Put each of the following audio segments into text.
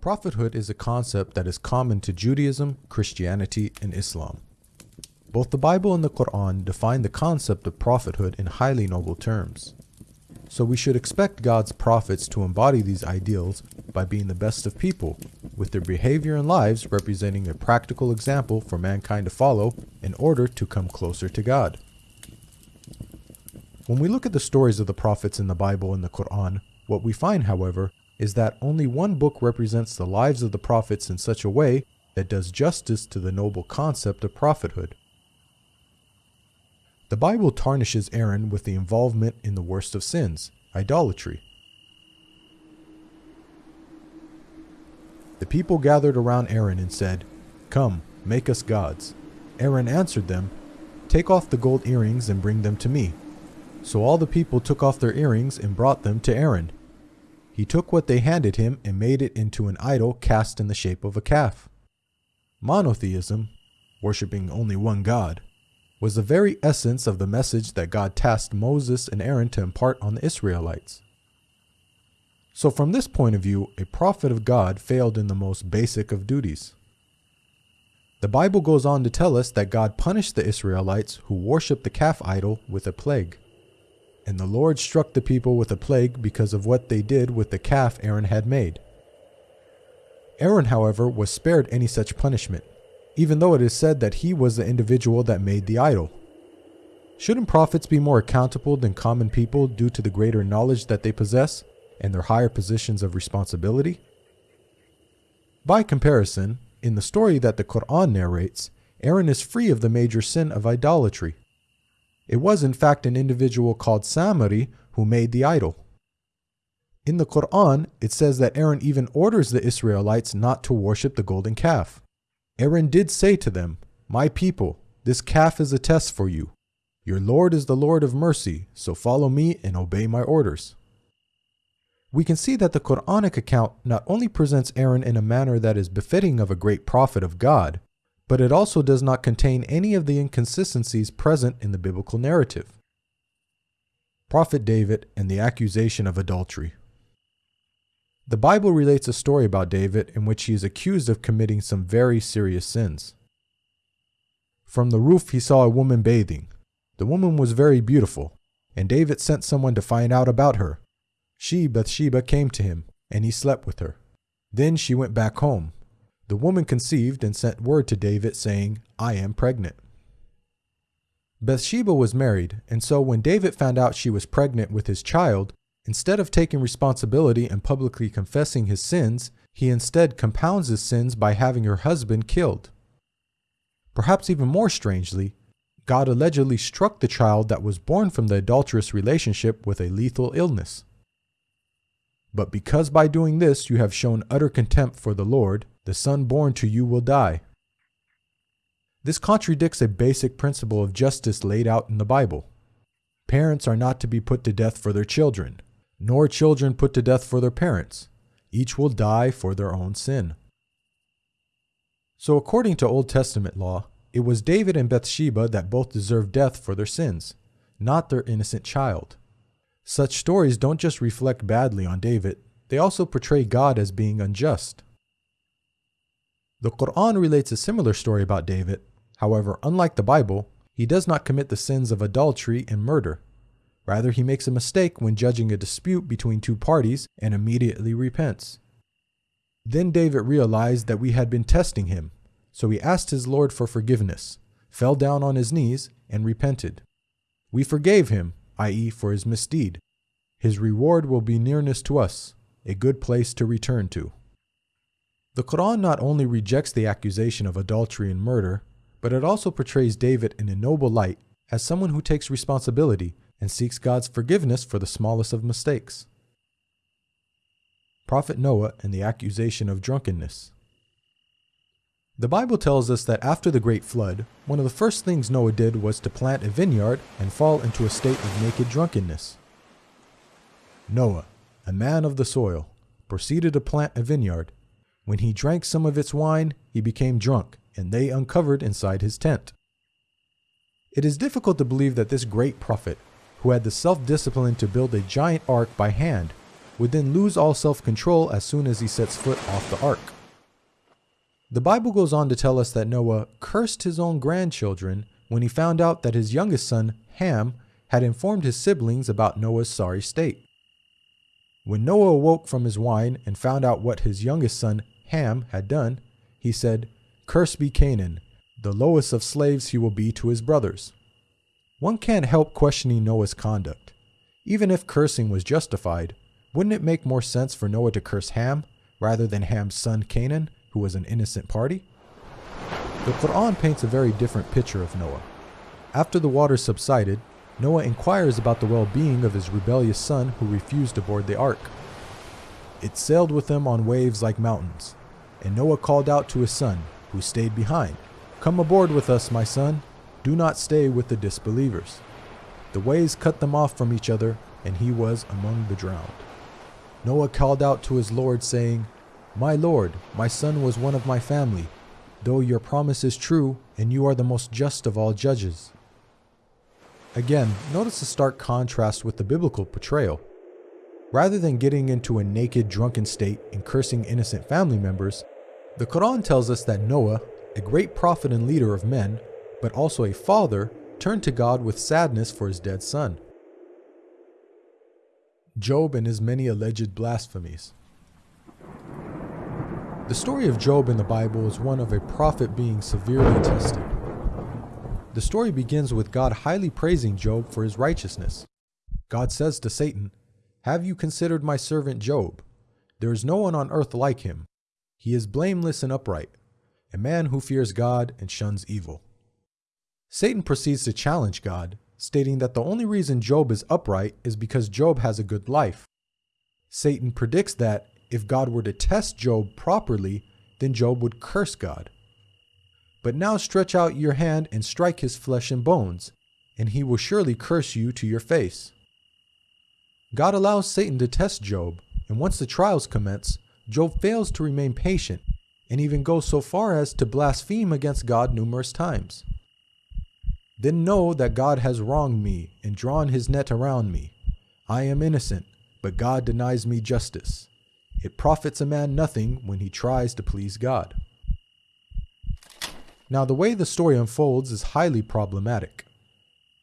Prophethood is a concept that is common to Judaism, Christianity, and Islam. Both the Bible and the Quran define the concept of prophethood in highly noble terms. So we should expect God's prophets to embody these ideals by being the best of people, with their behavior and lives representing a practical example for mankind to follow in order to come closer to God. When we look at the stories of the prophets in the Bible and the Quran, what we find, however, is that only one book represents the lives of the prophets in such a way that does justice to the noble concept of prophethood. The Bible tarnishes Aaron with the involvement in the worst of sins, idolatry. The people gathered around Aaron and said, Come, make us gods. Aaron answered them, Take off the gold earrings and bring them to me. So all the people took off their earrings and brought them to Aaron. He took what they handed him and made it into an idol cast in the shape of a calf. Monotheism, worshipping only one God, was the very essence of the message that God tasked Moses and Aaron to impart on the Israelites. So from this point of view, a prophet of God failed in the most basic of duties. The Bible goes on to tell us that God punished the Israelites who worshipped the calf idol with a plague. And the Lord struck the people with a plague because of what they did with the calf Aaron had made. Aaron, however, was spared any such punishment, even though it is said that he was the individual that made the idol. Shouldn't prophets be more accountable than common people due to the greater knowledge that they possess and their higher positions of responsibility? By comparison, in the story that the Quran narrates, Aaron is free of the major sin of idolatry. It was in fact an individual called Samiri who made the idol. In the Quran, it says that Aaron even orders the Israelites not to worship the golden calf. Aaron did say to them, My people, this calf is a test for you. Your Lord is the Lord of mercy, so follow me and obey my orders. We can see that the Quranic account not only presents Aaron in a manner that is befitting of a great prophet of God, but it also does not contain any of the inconsistencies present in the biblical narrative. Prophet David and the accusation of adultery. The Bible relates a story about David in which he is accused of committing some very serious sins. From the roof he saw a woman bathing. The woman was very beautiful, and David sent someone to find out about her. She, Bathsheba, came to him, and he slept with her. Then she went back home, the woman conceived and sent word to David saying, I am pregnant. Bathsheba was married, and so when David found out she was pregnant with his child, instead of taking responsibility and publicly confessing his sins, he instead compounds his sins by having her husband killed. Perhaps even more strangely, God allegedly struck the child that was born from the adulterous relationship with a lethal illness. But because by doing this you have shown utter contempt for the Lord, the son born to you will die. This contradicts a basic principle of justice laid out in the Bible. Parents are not to be put to death for their children, nor children put to death for their parents. Each will die for their own sin. So according to Old Testament law, it was David and Bathsheba that both deserved death for their sins, not their innocent child. Such stories don't just reflect badly on David, they also portray God as being unjust. The Quran relates a similar story about David. However, unlike the Bible, he does not commit the sins of adultery and murder. Rather, he makes a mistake when judging a dispute between two parties and immediately repents. Then David realized that we had been testing him, so he asked his Lord for forgiveness, fell down on his knees, and repented. We forgave him, i.e., for his misdeed. His reward will be nearness to us, a good place to return to. The Quran not only rejects the accusation of adultery and murder, but it also portrays David in a noble light as someone who takes responsibility and seeks God's forgiveness for the smallest of mistakes. Prophet Noah and the accusation of drunkenness. The Bible tells us that after the great flood, one of the first things Noah did was to plant a vineyard and fall into a state of naked drunkenness. Noah, a man of the soil, proceeded to plant a vineyard when he drank some of its wine, he became drunk, and they uncovered inside his tent. It is difficult to believe that this great prophet, who had the self discipline to build a giant ark by hand, would then lose all self control as soon as he sets foot off the ark. The Bible goes on to tell us that Noah cursed his own grandchildren when he found out that his youngest son, Ham, had informed his siblings about Noah's sorry state. When Noah awoke from his wine and found out what his youngest son, Ham, had done, he said, Cursed be Canaan, the lowest of slaves he will be to his brothers. One can't help questioning Noah's conduct. Even if cursing was justified, wouldn't it make more sense for Noah to curse Ham rather than Ham's son Canaan, who was an innocent party? The Quran paints a very different picture of Noah. After the waters subsided, Noah inquires about the well being of his rebellious son who refused to board the ark. It sailed with them on waves like mountains, and Noah called out to his son, who stayed behind, Come aboard with us, my son. Do not stay with the disbelievers. The waves cut them off from each other, and he was among the drowned. Noah called out to his Lord, saying, My Lord, my son was one of my family, though your promise is true, and you are the most just of all judges. Again, notice the stark contrast with the biblical portrayal. Rather than getting into a naked, drunken state and cursing innocent family members, the Quran tells us that Noah, a great prophet and leader of men, but also a father, turned to God with sadness for his dead son. Job and his many alleged blasphemies. The story of Job in the Bible is one of a prophet being severely tested. The story begins with God highly praising Job for his righteousness. God says to Satan, Have you considered my servant Job? There is no one on earth like him. He is blameless and upright, a man who fears God and shuns evil. Satan proceeds to challenge God, stating that the only reason Job is upright is because Job has a good life. Satan predicts that if God were to test Job properly, then Job would curse God. But now stretch out your hand and strike his flesh and bones, and he will surely curse you to your face. God allows Satan to test Job, and once the trials commence, Job fails to remain patient and even goes so far as to blaspheme against God numerous times. Then know that God has wronged me and drawn his net around me. I am innocent, but God denies me justice. It profits a man nothing when he tries to please God. Now, the way the story unfolds is highly problematic.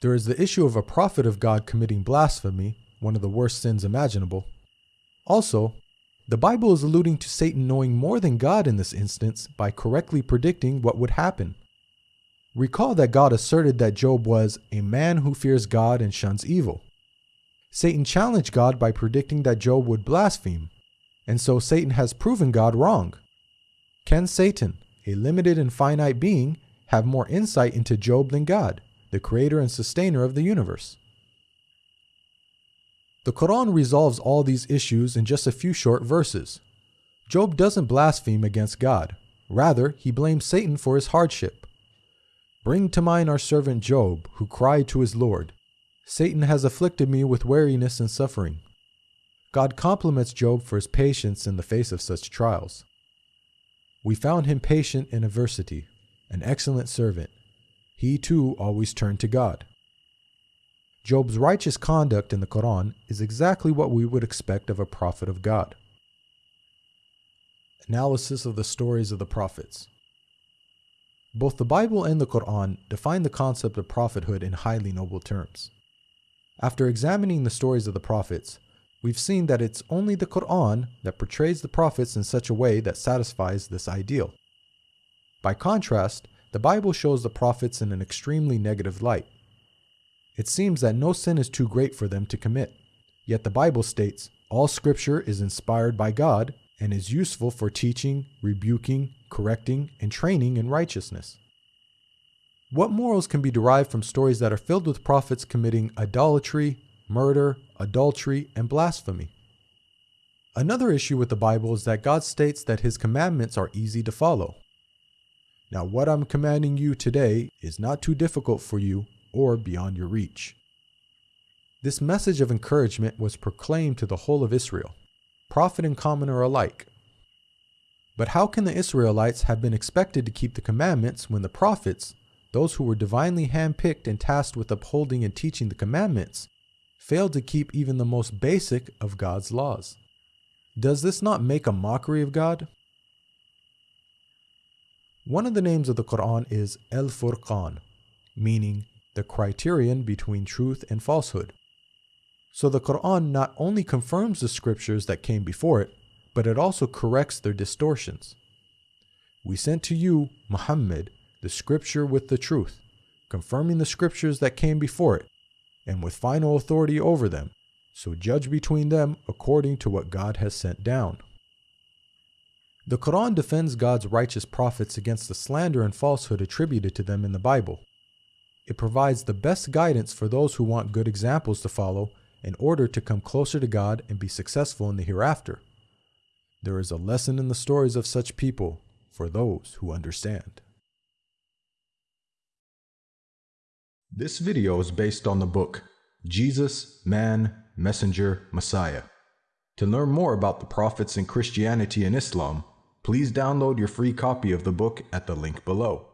There is the issue of a prophet of God committing blasphemy, one of the worst sins imaginable. Also, the Bible is alluding to Satan knowing more than God in this instance by correctly predicting what would happen. Recall that God asserted that Job was a man who fears God and shuns evil. Satan challenged God by predicting that Job would blaspheme, and so Satan has proven God wrong. Can Satan, a limited and finite being, have more insight into Job than God, the creator and sustainer of the universe. The Quran resolves all these issues in just a few short verses. Job doesn't blaspheme against God. Rather, he blames Satan for his hardship. Bring to mind our servant Job, who cried to his Lord, Satan has afflicted me with weariness and suffering. God compliments Job for his patience in the face of such trials. We found him patient in adversity, an excellent servant. He too always turned to God. Job's righteous conduct in the Quran is exactly what we would expect of a prophet of God. Analysis of the stories of the prophets. Both the Bible and the Quran define the concept of prophethood in highly noble terms. After examining the stories of the prophets, we've seen that it's only the Quran that portrays the prophets in such a way that satisfies this ideal. By contrast, the Bible shows the prophets in an extremely negative light. It seems that no sin is too great for them to commit. Yet the Bible states, all scripture is inspired by God and is useful for teaching, rebuking, correcting, and training in righteousness. What morals can be derived from stories that are filled with prophets committing idolatry, murder, adultery, and blasphemy. Another issue with the Bible is that God states that his commandments are easy to follow. Now, what I'm commanding you today is not too difficult for you or beyond your reach. This message of encouragement was proclaimed to the whole of Israel, prophet and commoner alike. But how can the Israelites have been expected to keep the commandments when the prophets, those who were divinely handpicked and tasked with upholding and teaching the commandments, failed to keep even the most basic of God's laws. Does this not make a mockery of God? One of the names of the Quran is El Furqan, meaning the criterion between truth and falsehood. So the Quran not only confirms the scriptures that came before it, but it also corrects their distortions. We sent to you, Muhammad, the scripture with the truth, confirming the scriptures that came before it, and with final authority over them, so judge between them according to what God has sent down. The Quran defends God's righteous prophets against the slander and falsehood attributed to them in the Bible. It provides the best guidance for those who want good examples to follow in order to come closer to God and be successful in the hereafter. There is a lesson in the stories of such people for those who understand. This video is based on the book Jesus, Man, Messenger, Messiah. To learn more about the prophets in Christianity and Islam, please download your free copy of the book at the link below.